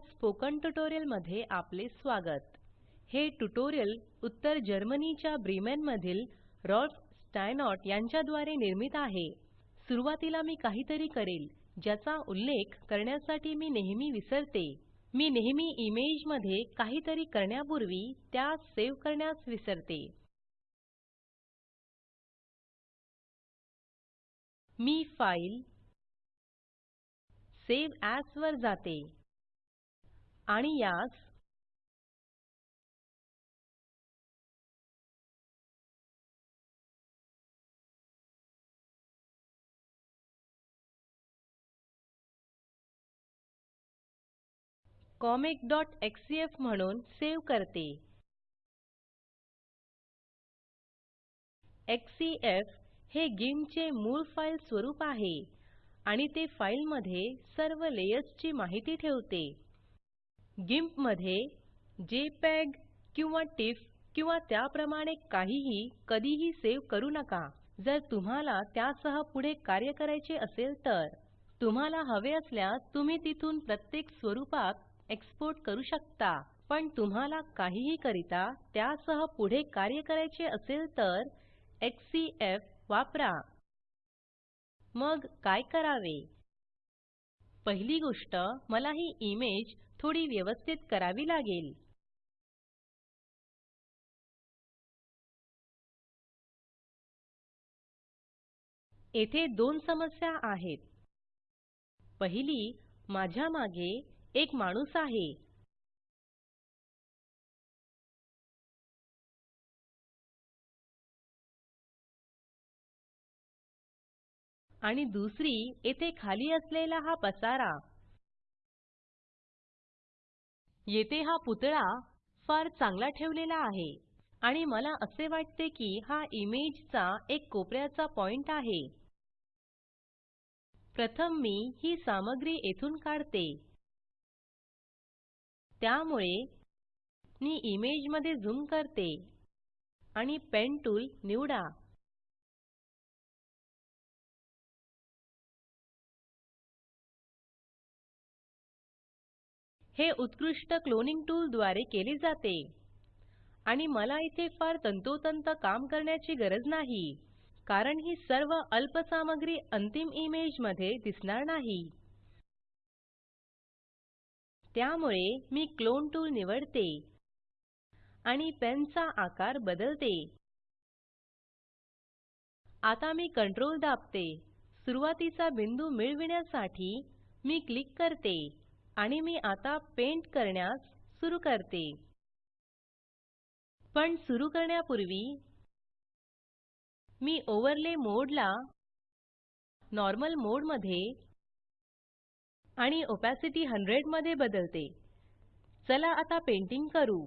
Spoken ट्युटोरियलमध्ये आपले स्वागत. हे ट्युटोरियल उत्तर जर्मनीच्या ब्रीमेन मधील रॉल्फ स्टायनॉट यांच्या द्वारे निर्मित आहे. सुरुवातीला मी काहीतरी करेल ज्याचा उल्लेख करण्यासाठी मी नेहमी विसरते. मी नेहमी इमेजमध्ये काहीतरी करण्यापूर्वी त्यास सेव्ह करण्यास विसरते. मी फाईल सेव्ह एएस वर जाते. आणि यास comicxcf म्हणून सेव्ह करते. एक्ससीएफ हे गिंप चे मूळ फाइल स्वरूप आहे आणि ते फाइलमध्ये सर्व लेयर्स ची माहिती ठेवते. गिम्पमध्ये जेपीईजी किंवा टिफ किंवा त्याप्रमाणे काहीही कधीही सेव करू नका. जर तुम्हाला त्यासह पुढे कार्य करायचे असेल तर तुम्हाला हवे असल्यास तुम्ही तिथून प्रत्येक स्वरूपात एक्सपोर्ट करू शकता. पण तुम्हाला काहीही करिता त्यासह पुढे कार्य करायचे असेल तर एक्ससीएफ वापरा. मग काय करावे? पहिली गोष्ट मला ही इमेज थोडी व्यवस्थित करावी लागेल. येथे दोन समस्या आहेत. पहिली माझ्या मागे एक माणूस आहे. आणि दुसरी येथे खाली असलेला हा पसारा. येथे हा पुतळा फार चांगला ठेवलेला आहे आणि मला असे वाटते की हा इमेज चा एक कोपऱ्याचा पॉइंट आहे. प्रथम मी ही सामग्री येथून काढते. त्यामुळे मी इमेजमध्ये झूम करते आणि पेन टूल निवडा. हे उत्कृष्ट क्लोनिंग टूल द्वारे केले जाते. आणि मला इथे फार तंतोतंत काम करण्याची गरज नाही कारण ही सर्व अल्प सामग्री अंतिम इमेजमध्ये दिसणार नाही. त्यामुळे मी क्लोन टूल निवडते आणि पेन चा आकार बदलते. आता मी कंट्रोल दाबते. सुरुवातीचा बिंदू मिळविण्यासाठी मी क्लिक करते. आणि मी आता पेंट करण्यास सुरू करते. पण सुरू करण्यापूर्वी मी ओव्हरले मोड ला नॉर्मल मोडमध्ये आणि ओपॅसिटी 100 मध्ये बदलते. चला आता पेंटिंग करू.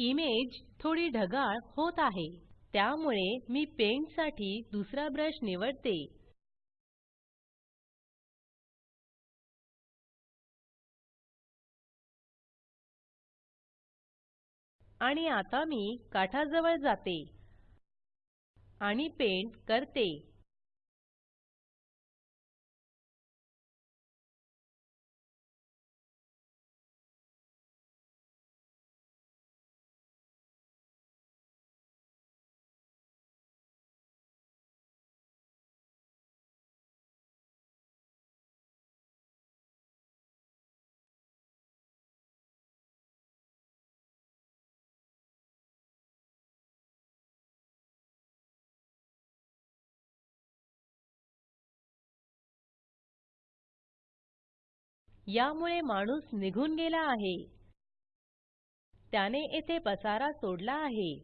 इमेज थोडी ढगाळ होत आहे त्यामुळे मी पेंटसाठी दुसरा ब्रश निवडते. आणि आता मी काठाजवळ जाते आणि पेंट करते. यामुळे माणूस निघून गेला आहे. त्याने येथे पसारा सोडला आहे.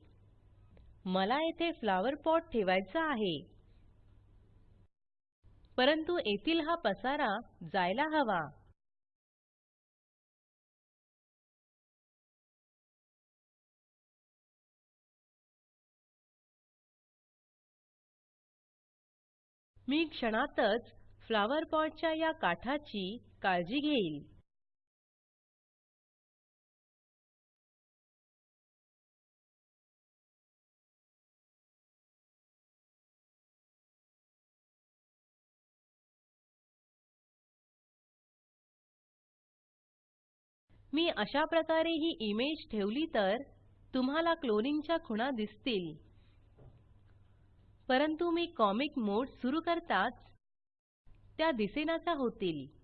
मला येथे फ्लॉवर पॉट ठेवायचा आहे. परंतु येथील हा पसारा जायला हवा. मी क्षणातच फ्लॉवर पॉट च्या या काठाची काळजी घेईल. मी अशा प्रकारे ही इमेज ठेवली तर तुम्हाला क्लोनिंगच्या खुणा दिसतील. परंतु मी कॉमिक मोड सुरू करताच त्या दिसेनाचा होतील.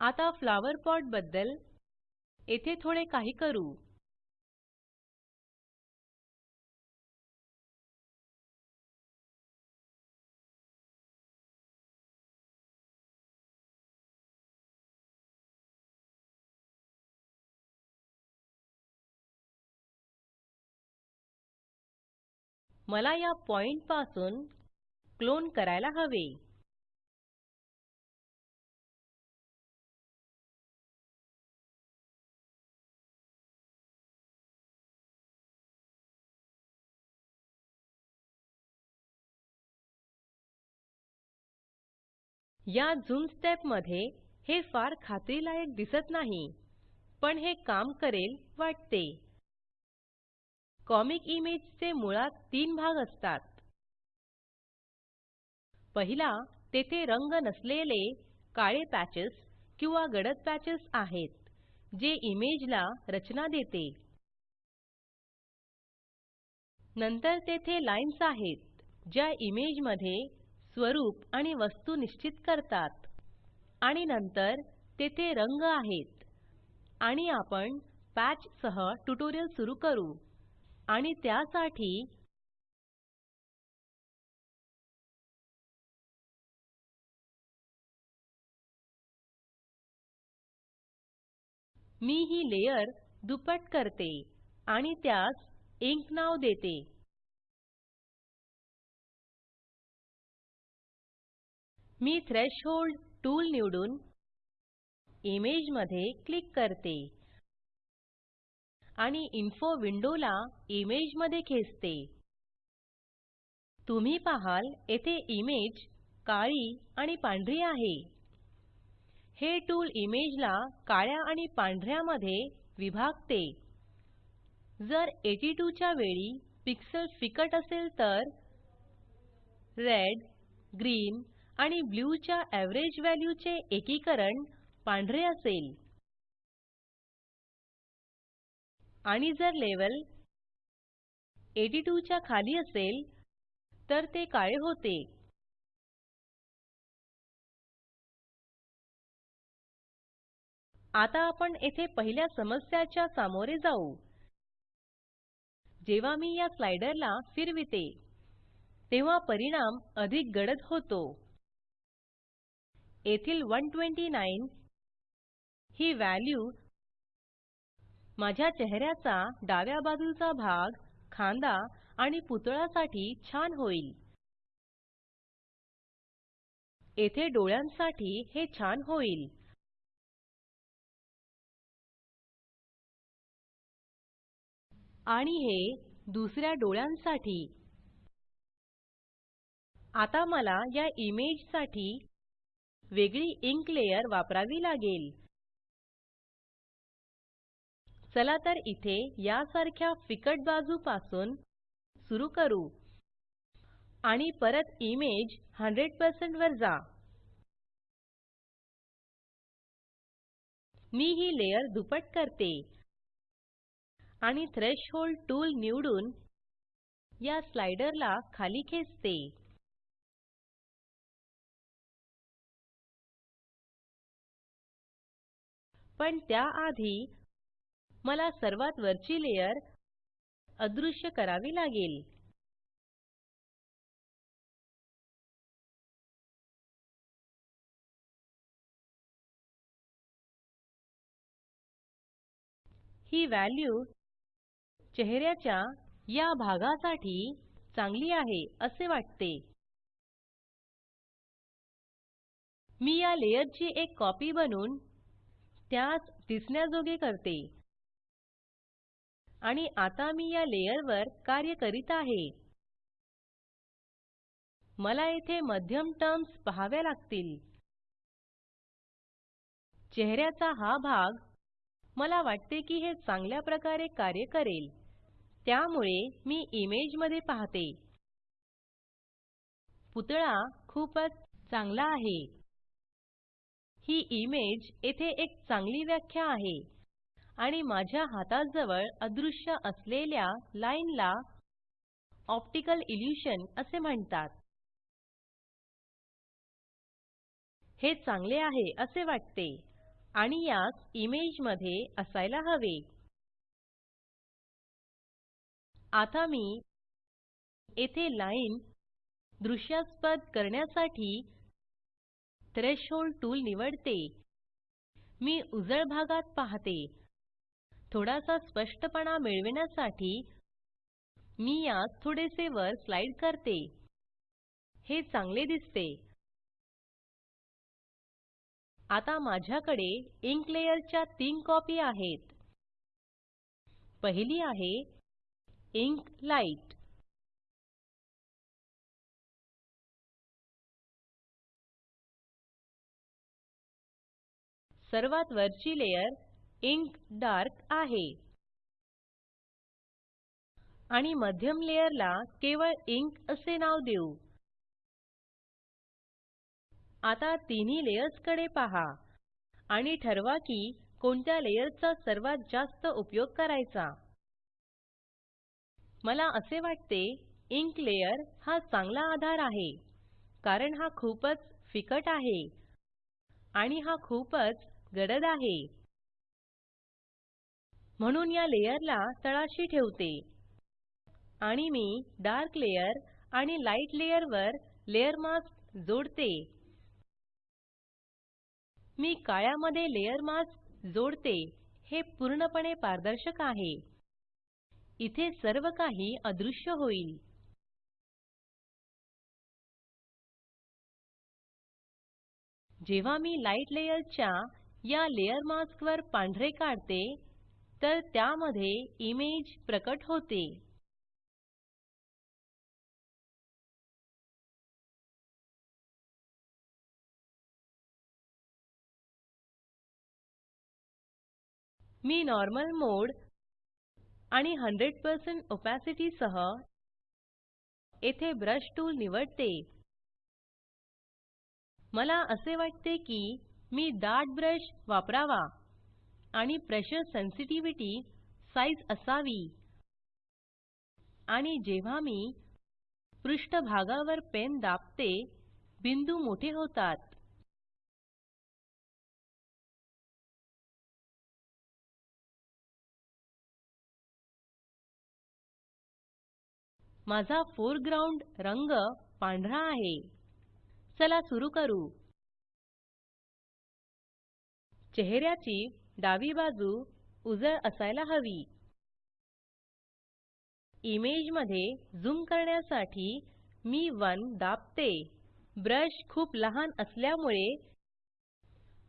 आता फ्लॉवर पॉटबद्दल येथे थोडे काही करू. मला या पॉइंटपासून क्लोन करायला हवे. या झूम स्टेपमध्ये हे फार खात्रीलायक दिसत नाही पण हे काम करेल वाटते. कॉमिक इमेज चे मुळात तीन भाग असतात. पहिला तेथे रंग नसलेले काळे पॅचेस किंवा गडद पॅचेस आहेत जे इमेजला रचना देते. नंतर तेथे लाइन्स आहेत ज्या इमेजमध्ये स्वरूप आणि वस्तू निश्चित करतात. आणि नंतर तेथे रंग आहेत. आणि आपण पॅच सह ट्युटोरियल सुरू करू. आणि त्यासाठी मी ही लेयर दुप्पट करते आणि त्यास इंक नाव देते. मी थ्रेशोल्ड टूल निवडून इमेजमध्ये क्लिक करते. आणि इन्फो विंडोला इमेजमध्ये खेचते. तुम्ही पाहाल येथे इमेज काळी आणि पांढरी आहे. हे टूल इमेजला काळ्या आणि पांढऱ्या मध्ये विभागते. जर 82 च्या वेळी पिक्सेल फिकट असेल तर रेड ग्रीन आणि ब्लू च्या एव्हरेज वॅल्यू चे एकीकरण पांढरे असेल. आणि जर लेवल 82 च्या खाली असेल तर ते काळे होते. आता आपण येथे पहिल्या समस्याच्या सामोरे जाऊ. जेव्हा मी या स्लाइडरला फिरविते तेव्हा परिणाम अधिक गडद होतो. येथील 129 ही व्हॅल्यू माझ्या चेहऱ्याचा डाव्या बाजूचा भाग खांदा आणि पुतळा साठी छान होईल. येथे डोळ्यांसाठी हे छान होईल. आणि हे दुसऱ्या डोळ्यांसाठी. आता मला या इमेजसाठी वेगळी इंक लेयर वापरावी लागेल. चला तर इथे यासारख्या फिकट बाजू पासून सुरू करू. आणि परत इमेज 100 वर जा. मी ही लेयर दुप्पट करते. आणि थ्रेशहोल्ड टूल निवडून या स्लाइडरला खाली खेचते. पण त्याआधी मला सर्वात वरची लेयर अदृश्य करावी लागेल. ही व्हॅल्यू चेहऱ्याच्या या भागासाठी चांगली आहे असे वाटते. मी या लेयरची एक कॉपी बनवून त्यास दिसण्याजोगे करते. आणि आता मी या लेयरवर कार्य करीत आहे. मला येथे मध्यम टर्म्स पहाव्या लागतील. चेहऱ्याचा हा भाग मला वाटते की हे चांगल्या प्रकारे कार्य करेल. त्यामुळे मी इमेजमध्ये पाहते. पुतळा खूपच चांगला आहे. ही इमेज येथे एक चांगली व्याख्या आहे. आणि माझ्या हाताजवळ अदृश्य असलेल्या लाईनला ऑप्टिकल इल्युशन असे म्हणतात. हे चांगले आहे असे वाटते. आणि यास इमेजमध्ये असायला हवे. आता मी येथे लाईन दृश्यास्पद करण्यासाठी थ्रेशोल्ड टूल निवडते. मी उजळ भागात पाहते. थोडासा स्पष्टपणा मिळविण्यासाठी मी यास थोडेसे वर स्लाइड करते. हे चांगले दिसते. आता माझ्याकडे इंक लेयर च्या तीन कॉपी आहेत. पहिली आहे इंक लाइट सर्वात वरची लेयर इंक डार्क आहे. आणि मध्यम लेयर ला केवळ इंक असे नाव देऊ. आता तिन्ही लेयर्सकडे पहा. आणि ठरवा की कोणत्या लेयर चा सर्वात जास्त उपयोग करायचा. मला असे वाटते इंक लेयर हा चांगला आधार आहे. कारण हा खूपच फिकट आहे. आणि हा खूपच गडद आहे. म्हणून या लेयरला तळाशी ठेवते. आणि मी डार्क लेयर आणि लाइट लेयर वर लेयर मास्क जोडते. मी काळ्यामध्ये लेयर मास्क जोडते. हे पूर्णपणे पारदर्शक आहे. इथे सर्व काही अदृश्य होईल. जेव्हा मी लाइट लेयर च्या या लेयर मास्क वर पांढरे काढते तर त्यामध्ये इमेज प्रकट होते. मी नॉर्मल मोड आणि 100% ओपॅसिटी सह येथे ब्रश टूल निवडते. मला असे वाटते की मी दाट ब्रश वापरावा आणि प्रेशर सेन्सिटिव्हिटी साइज़ असावी. आणि जेव्हा मी पृष्ठभागावर पेन दाबते बिंदू मोठे होतात. माझा फोरग्राउंड रंग पांढरा आहे. चला सुरू करू. चेहऱ्याची डावी बाजू उजळ असायला हवी. इमेजमध्ये झूम करण्यासाठी मी 1 दाबते. ब्रश खूप लहान असल्यामुळे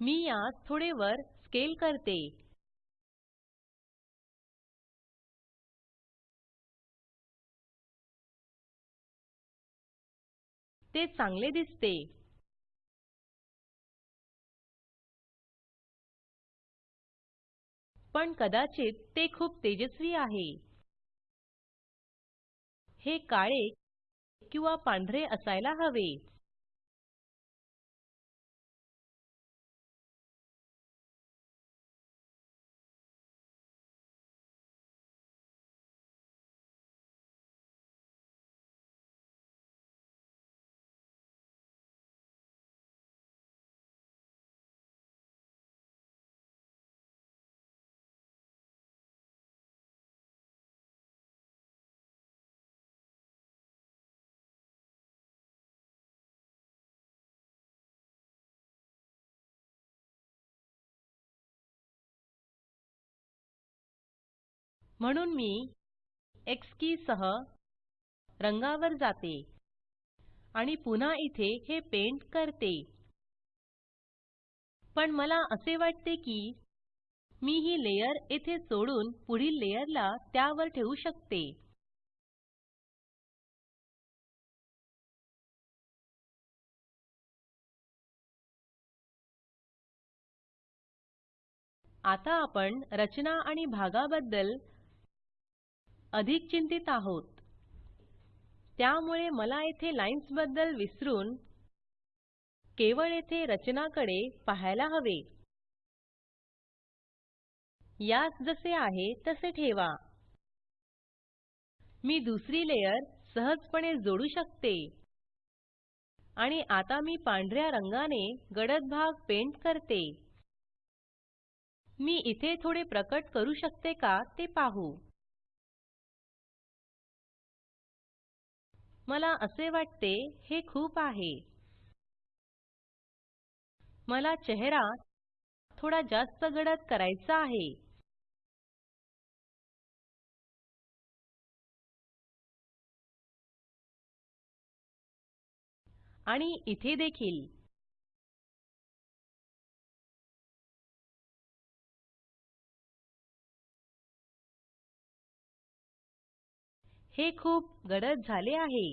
मी यास थोडे वर स्केल करते. ते चांगले दिसते. पण कदाचित ते खूप तेजस्वी आहे. हे काळे किंवा पांढरे असायला हवे. म्हणून मी एक्स की सह रंगावर जाते आणि पुन्हा इथे हे पेंट करते. पण मला असे वाटते की मी ही लेयर येथे सोडून पुढील लेयरला त्यावर ठेवू शकते. आता आपण रचना आणि भागाबद्दल अधिक चिंतित आहोत. त्यामुळे मला येथे लाइन्सबद्दल विसरून केवळ येथे रचनाकडे पाहायला हवे. यास जसे आहे तसे ठेवा. मी दुसरी लेयर सहजपणे जोडू शकते. आणि आता मी पांढऱ्या रंगाने गडद भाग पेंट करते. मी इथे थोडे प्रकट करू शकते का ते पाहू. मला असे वाटते हे खूप आहे. मला चेहरा थोडा जास्त गडद करायचा आहे. आणि इथे देखील. हे खूप गडद झाले आहे.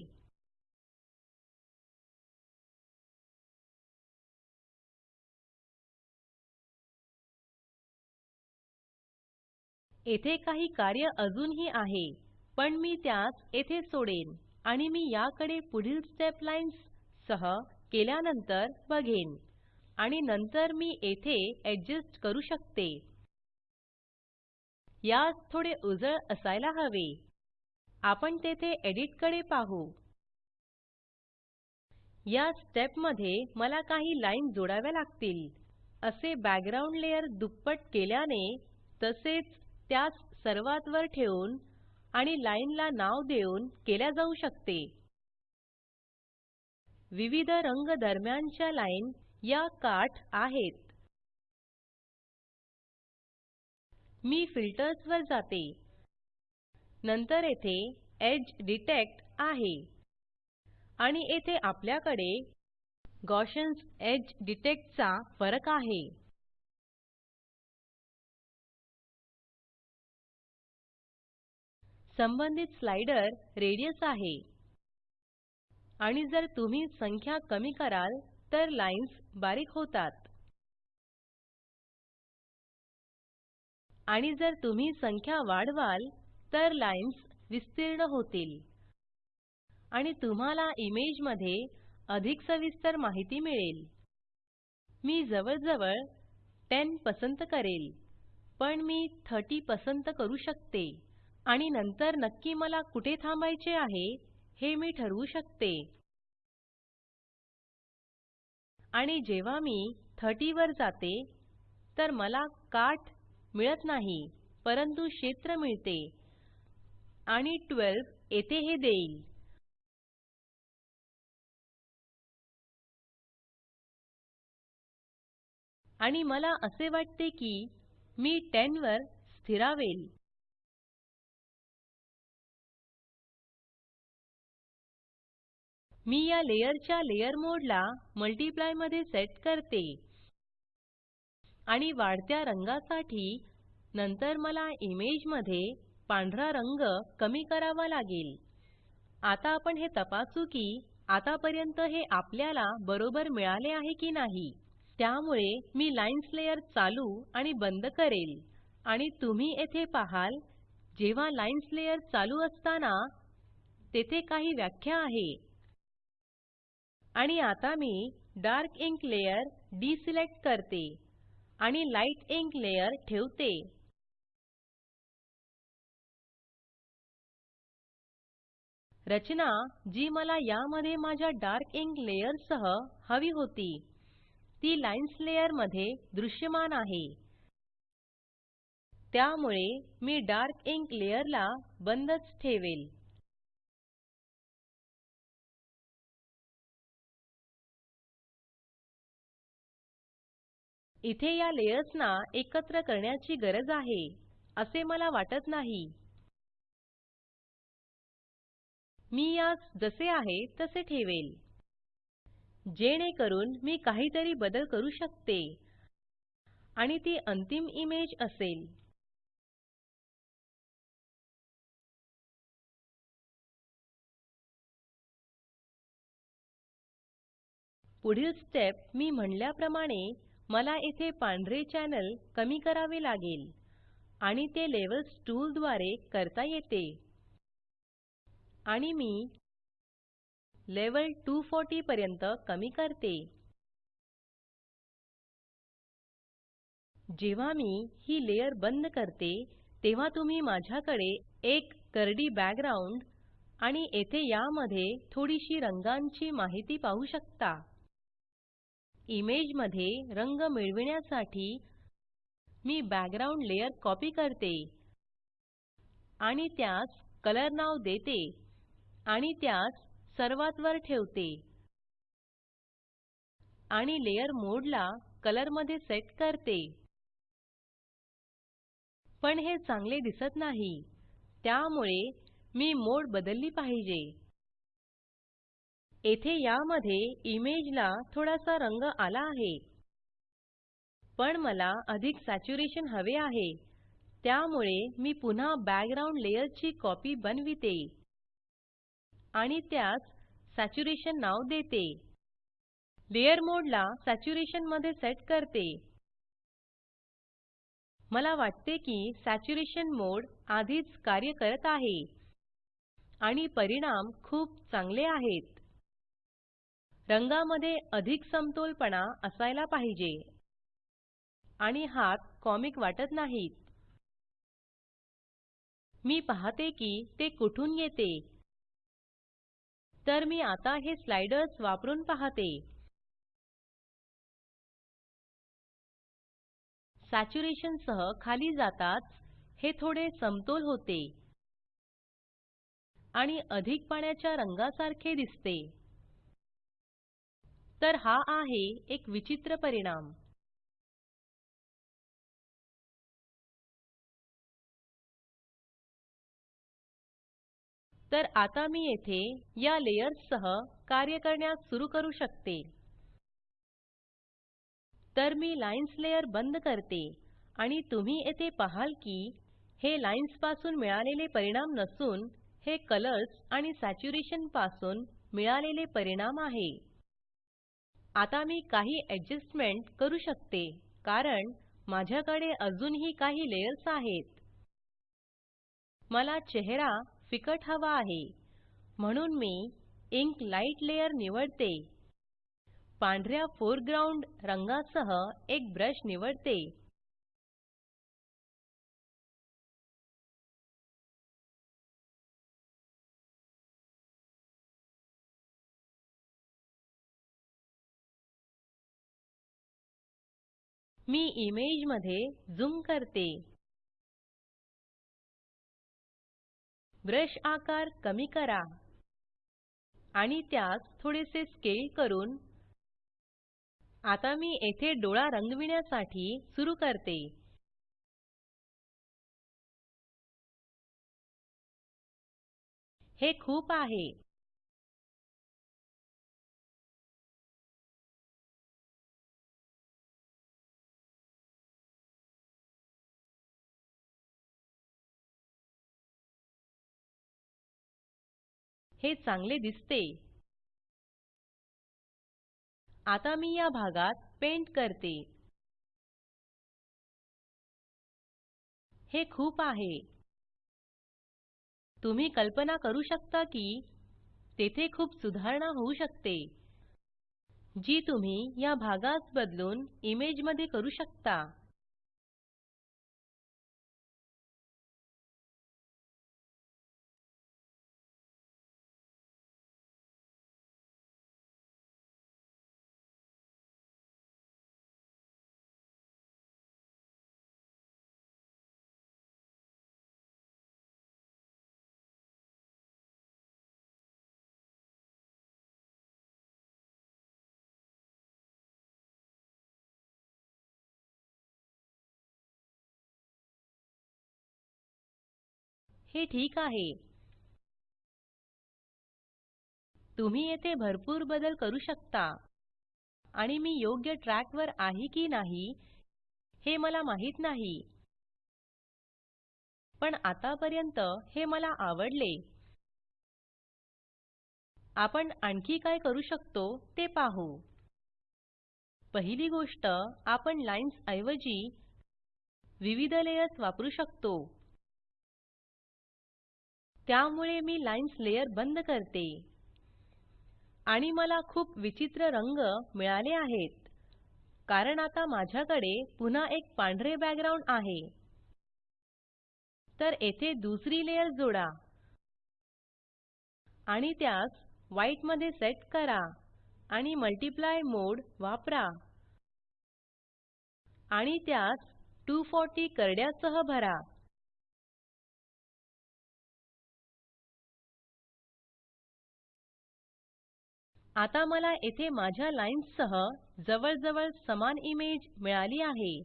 येथे काही कार्य अजूनही आहे पण मी त्यास येथे सोडेन आणि मी याकडे पुढील स्टेप लाइन्स सह केल्यानंतर बघेन आणि नंतर मी येथे एडजस्ट करू शकते. यास थोडे उजळ असायला हवे. आपण तेथे एडिटकडे पाहू. या स्टेपमध्ये मला काही लाइन जोडाव्या लागतील. असे बॅकग्राउंड लेयर दुप्पट केल्याने तसेच त्यास सर्वात वर ठेवून आणि लाइनला नाव देऊन केल्या जाऊ शकते. विविध रंग दरम्यानच्या लाइन या काठ आहेत. मी फिल्टर्स वर जाते. नंतर येथे एज डिटेक्ट आहे. आणि येथे आपल्याकडे गॉसियन्स एज डिटेक्ट चा फरक आहे. संबंधित स्लाइडर रेडियस आहे. आणि जर तुम्ही संख्या कमी कराल तर लाइन्स बारीक होतात. आणि जर तुम्ही संख्या वाढवाल तर लाइन्स विस्तीर्ण होतील. आणि तुम्हाला इमेजमध्ये अधिक सविस्तर माहिती मिळेल. मी जवळजवळ 10 पसंत करेल पण मी 30 पसंत करू शकते. आणि नंतर नक्की मला कुठे थांबायचे आहे हे मी ठरवू शकते. आणि जेव्हा मी 30 वर जाते तर मला काठ मिळत नाही परंतु क्षेत्र मिळते. आणि 12 येथे हे देईल. आणि मला असे वाटते की मी 10 वर स्थिरावेल. मी या लेयरच्या लेयर मोडला मल्टीप्लायमध्ये सेट करते. आणि वाढत्या रंगासाठी नंतर मला इमेजमध्ये पांढरा रंग कमी करावा लागेल. आता आपण हे तपासू की आतापर्यंत हे आपल्याला बरोबर मिळाले आहे की नाही. त्यामुळे मी लाईन्स लेयर चालू आणि बंद करेल. आणि तुम्ही येथे पाहाल जेव्हा लाईन्स लेयर चालू असताना तेथे काही व्याख्या आहे. आणि आता मी डार्क इंक लेयर डिसिलेक्ट करते आणि लाइट इंक लेयर ठेवते. रचना जी मला यामध्ये माझ्या डार्क इंक लेयर सह हवी होती. ती लाइन्स लेयरमध्ये दृश्यमान आहे. त्यामुळे मी डार्क इंक लेयर ला बंदच ठेवेल. इथे या लेयर्सना एकत्र करण्याची गरज आहे असे मला वाटत नाही. मी यास जसे आहे तसे ठेवेल. जेणेकरून मी काहीतरी बदल करू शकते. आणि ती अंतिम इमेज असेल. पुढील स्टेप मी म्हणल्याप्रमाणे मला येथे पांढरे चॅनल कमी करावे लागेल. आणि ते लेव्हल्स टूल द्वारे करता येते. आणि मी लेवल 240 पर्यंत कमी करते. जेव्हा मी ही लेयर बंद करते तेव्हा तुम्ही माझ्याकडे एक करडी बॅकग्राउंड आणि येथे यामध्ये थोडीशी रंगांची माहिती पाहू शकता. इमेजमध्ये रंग मिळविण्यासाठी मी बॅकग्राउंड लेयर कॉपी करते आणि त्यास कलर नाव देते. आणि त्यास सर्वात वर ठेवते. आणि लेयर मोडला कलरमध्ये सेट करते. पण हे चांगले दिसत नाही. त्यामुळे मी मोड बदलली पाहिजे. येथे यामध्ये इमेजला थोडासा रंग आला आहे. पण मला अधिक सॅच्युरेशन हवे आहे. त्यामुळे मी पुन्हा बॅकग्राउंड लेयर ची कॉपी बनविते. आणि त्यास सॅच्युरेशन नाव देते. लेयर मोड ला सॅच्युरेशनमध्ये सेट करते. मला वाटते की सॅच्युरेशन मोड आधीच कार्य करत आहे. आणि परिणाम खूप चांगले आहेत. रंगामध्ये अधिक समतोलपणा असायला पाहिजे. आणि हात कॉमिक वाटत नाहीत. मी पाहते की ते कुठून येते. तर मी आता हे स्लाइडर्स वापरून पाहते. सॅच्युरेशन सह खाली जाताच हे थोडे समतोल होते. आणि अधिक पाण्याच्या रंगासारखे दिसते. तर हा आहे एक विचित्र परिणाम. तर आता मी येथे या लेयर्स सह कार्य करण्यास सुरू करू शकते. तर मी लाइन्स लेयर बंद करते आणि तुम्ही येथे पाहाल की हे लाइन्सपासून मिळालेले परिणाम नसून हे कलर्स आणि सॅच्युरेशनपासून मिळालेले परिणाम आहे. आता मी काही ऍडजस्टमेंट करू शकते कारण माझ्याकडे अजूनही काही लेयर्स आहेत. मला चेहरा फिकट हवा आहे. म्हणून मी इंक लाइट लेयर निवडते. पांढऱ्या फोरग्राउंड रंगासह एक ब्रश निवडते. मी इमेजमध्ये झूम करते. ब्रश आकार कमी करा. आणि त्यास थोडेसे स्केल करून आता मी येथे डोळा रंगविण्यासाठी सुरू करते. हे खूप आहे. हे चांगले दिसते. आता मी या भागात पेंट करते. हे खूप आहे. तुम्ही कल्पना करू शकता की तेथे खूप सुधारणा होऊ शकते जी तुम्ही या भागास बदलून इमेजमध्ये करू शकता. हे ठीक आहे. तुम्ही येथे भरपूर बदल करू शकता. आणि मी योग्य ट्रॅक वर आहे की नाही हे मला माहीत नाही. पण आतापर्यंत हे मला आवडले. आपण आणखी काय करू शकतो ते पाहू. पहिली गोष्ट आपण लाईन्स ऐवजी विविध लेयर्स वापरू शकतो. त्यामुळे मी लाईन्स लेयर बंद करते. आणि मला खूप विचित्र रंग मिळाले आहेत. कारण आता माझ्याकडे पुन्हा एक पांढरे बॅकग्राउंड आहे. तर येथे दुसरी लेयर जोडा. आणि त्यास व्हाईटमध्ये सेट करा. आणि मल्टीप्लाय मोड वापरा. आणि त्यास 240 करड्यासह भरा. आता मला येथे माझ्या लाइन्स सह जवळजवळ समान इमेज मिळाली आहे.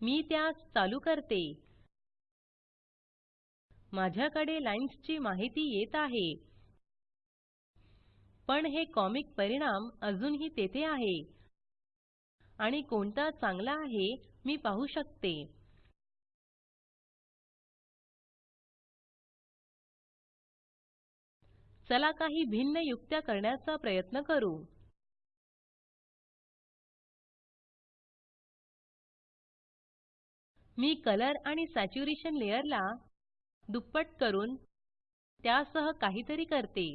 मी त्यास चालू करते. माझ्याकडे लाइन्स ची माहिती येत आहे. पण हे कॉमिक परिणाम अजूनही तेथे आहे. आणि कोणता चांगला आहे मी पाहु शकते. चला काही भिन्न युक्त्या करण्याचा प्रयत्न करू. मी कलर आणि सॅच्युरेशन लेयरला दुप्पट करून त्यासह काहीतरी करते.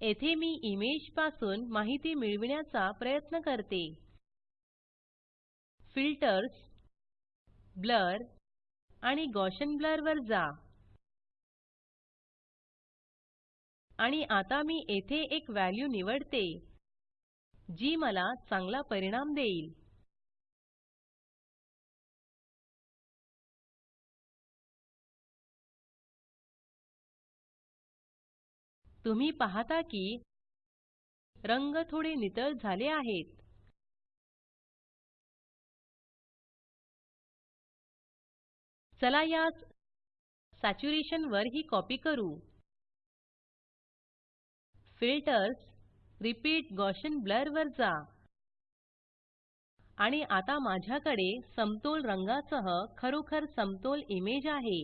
येथे मी इमेजपासून माहिती मिळविण्याचा प्रयत्न करते. फिल्टर्स ब्लर आणि गॉसियन ब्लर वर जा. आणि आता मी येथे एक व्हॅल्यू निवडते जी मला चांगला परिणाम देईल. तुम्ही पाहता की रंग थोडे नितळ झाले आहेत. चला यास सॅच्युरेशन वर ही कॉपी करू. फिल्टर्स रिपीट गॉसियन ब्लर वर जा. आणि आता माझ्याकडे समतोल रंगासह खरोखर समतोल इमेज आहे.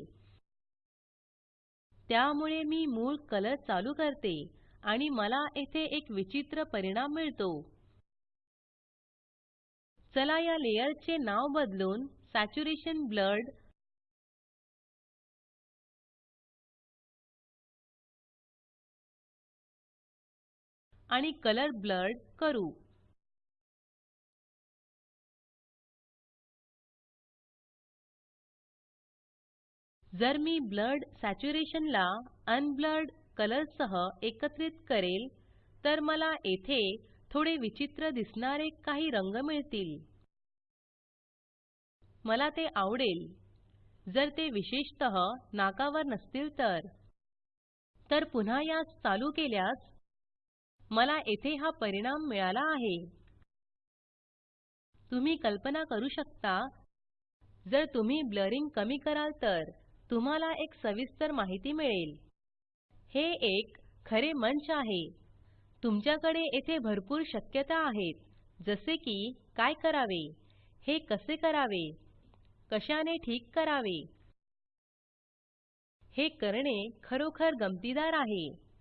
त्यामुळे मी मूळ कलर चालू करते आणि मला येथे एक विचित्र परिणाम मिळतो. चला या लेयर चे नाव बदलून सॅच्युरेशन ब्लर्ड आणि कलर ब्लर्ड करू. जर मी ब्लर्ड सॅच्युरेशन ला अनब्लर्ड कलर सह एकत्रित करेल तर मला येथे थोडे विचित्र दिसणारे काही रंग मिळतील. मला ते आवडेल. जर ते विशेषतः नाकावर नसतील तर. तर पुन्हा यास चालू केल्यास मला येथे हा परिणाम मिळाला आहे. तुम्ही कल्पना करू शकता? जर तुम्ही ब्लरिंग कमी कराल तर तुम्हाला एक सविस्तर माहिती मिळेल. हे एक खरे मंच आहे. तुमच्याकडे येथे भरपूर शक्यता आहेत. जसे की काय करावे? हे कसे करावे? कशाने ठीक करावे? हे करणे खरोखर गमतीदार आहे.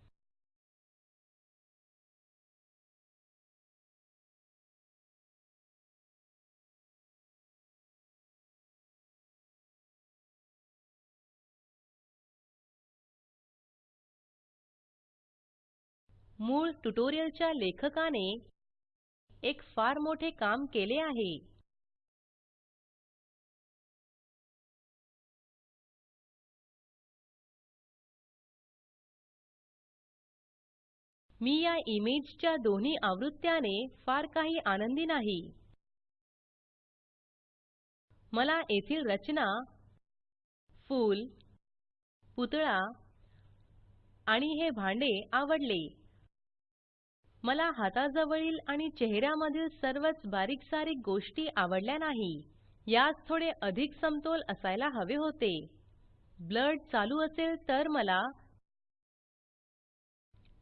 मूळ ट्युटोरियलच्या लेखकाने एक फार मोठे काम केले आहे. मी या इमेजच्या दोन्ही आवृत्त्याने फार काही आनंदी नाही. मला येथील रचना फूल पुतळा आणि हे भांडे आवडले. मला हाताजवळील आणि चेहऱ्यामधील सर्वच बारीक सारीक गोष्टी आवडल्या नाही. यास थोडे अधिक समतोल असायला हवे होते. ब्लड चालू असेल तर मला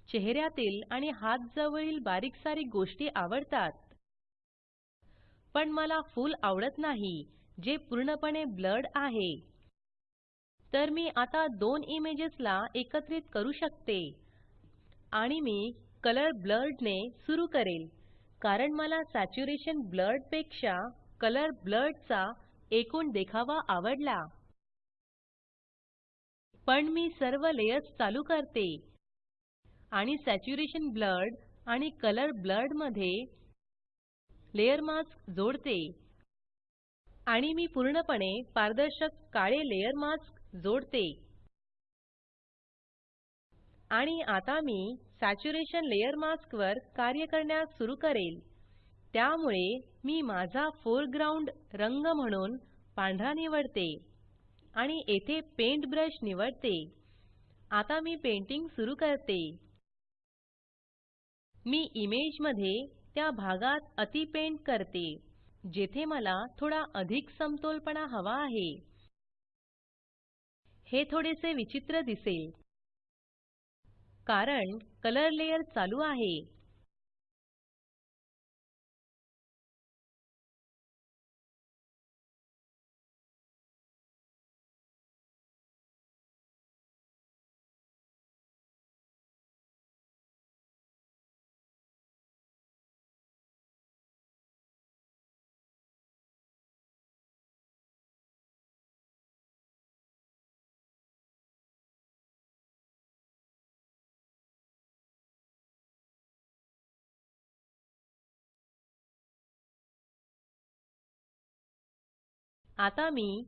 चेहऱ्यातील आणि हात जवळील बारीक सारीक गोष्टी आवडतात. पण मला फूल आवडत नाही जे पूर्णपणे ब्लड आहे. तर मी आता दोन इमेजेसला एकत्रित करू शकते. आणि मी कलर ब्लर्ड ने सुरू करेल. कारण मला सॅच्युरेशन ब्लर्डपेक्षा कलर ब्लर्ड चा एकूण देखावा आवडला. पण मी सर्व लेयर्स चालू करते. आणि सॅच्युरेशन ब्लर्ड आणि कलर ब्लर्डमध्ये लेयर मास्क जोडते. आणि मी पूर्णपणे पारदर्शक काळे लेयर मास्क जोडते. आणि आता मी सॅच्युरेशन लेयर मास्क वर कार्य करण्यास सुरू करेल. त्यामुळे मी माझा फोरग्राउंड रंग म्हणून पांढरा निवडते आणि येथे पेंट ब्रश निवडते. आता मी पेंटिंग सुरू करते. मी इमेजमध्ये त्या भागात अति पेंट करते जेथे मला थोडा अधिक समतोलपणा हवा आहे. हे थोडेसे विचित्र दिसेल. कारण कलर लेयर चालू आहे आता मी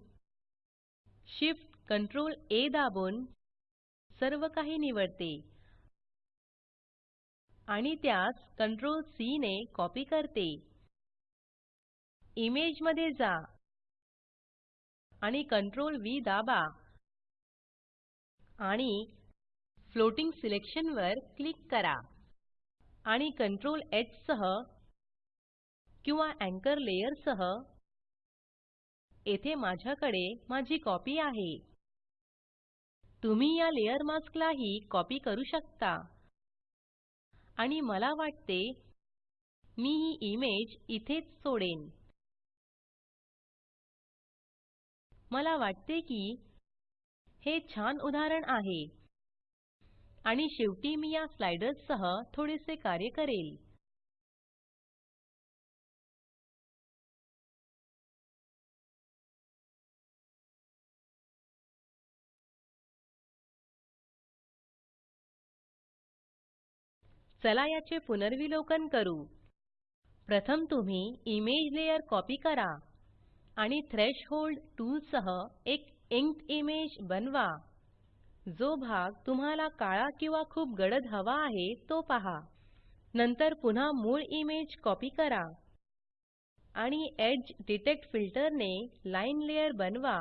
Shift Ctrl A दाबून सर्व काही निवडते. आणि त्यास Ctrl C ने कॉपी करते. इमेजमध्ये जा. आणि Ctrl V दाबा. आणि फ्लोटिंग सिलेक्शन वर क्लिक करा. आणि Ctrl ह सह किंवा एंकर लेयर सह येथे माझ्याकडे माझी कॉपी आहे. तुम्ही या लेयर मास्क लाही कॉपी करू शकता. आणि मला वाटते मी ही इमेज इथेच सोडेन. मला वाटते की हे छान उदाहरण आहे. आणि शेवटी मी या स्लाइडर्स सह थोडेसे कार्य करेल. चला याचे पुनर्विलोकन करू. प्रथम तुम्ही इमेज लेयर कॉपी करा आणि थ्रेशहोल्ड टूल सह एक इंक्ड इमेज बनवा. जो भाग तुम्हाला काळा किंवा खूप गडद हवा आहे तो पहा. नंतर पुन्हा मूळ इमेज कॉपी करा आणि एज डिटेक्ट फिल्टर ने लाईन लेयर बनवा.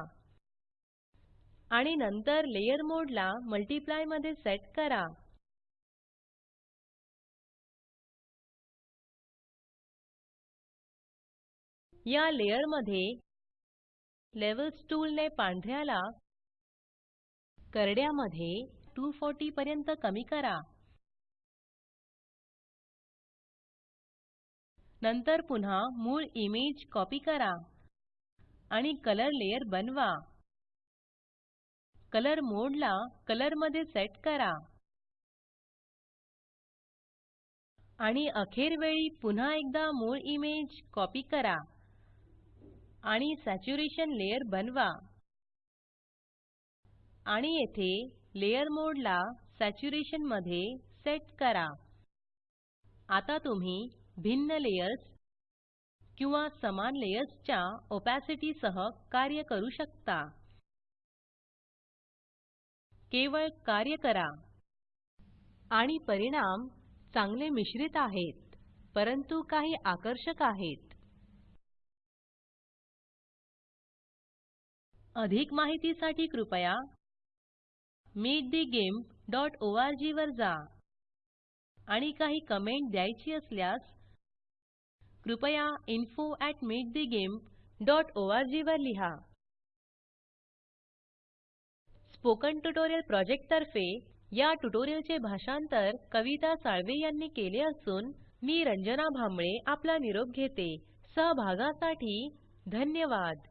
आणि नंतर लेयर मोड ला मल्टीप्लायमध्ये सेट करा. या लेयरमध्ये लेव्हल्स टूल ने पांढऱ्याला करड्या मध्ये 240 पर्यंत कमी करा. नंतर पुन्हा मूळ इमेज कॉपी करा आणि कलर लेयर बनवा. कलर मोडला कलरमध्ये सेट करा. आणि अखेरवेळी पुन्हा एकदा मूळ इमेज कॉपी करा. आणि सॅच्युरेशन लेयर बनवा. आणि येथे लेयर मोड ला सॅच्युरेशनमध्ये सेट करा. आता तुम्ही भिन्न लेयर्स किंवा समान लेयर्सच्या ओपॅसिटी सह कार्य करू शकता. केवळ कार्य करा. आणि परिणाम चांगले मिश्रित आहेत परंतु काही आकर्षक आहेत. अधिक माहितीसाठी कृपया meetthegimp वर जा. आणि काही कमेंट द्यायची असल्यास कृपया इन्फो वर लिहा. स्पोकन ट्युटोरियल प्रॉजेक्ट तर्फे या ट्युटोरियलचे भाषांतर कविता साळवे यांनी केले असून मी रंजना भांबळे आपला निरोप घेते. सहभागासाठी धन्यवाद.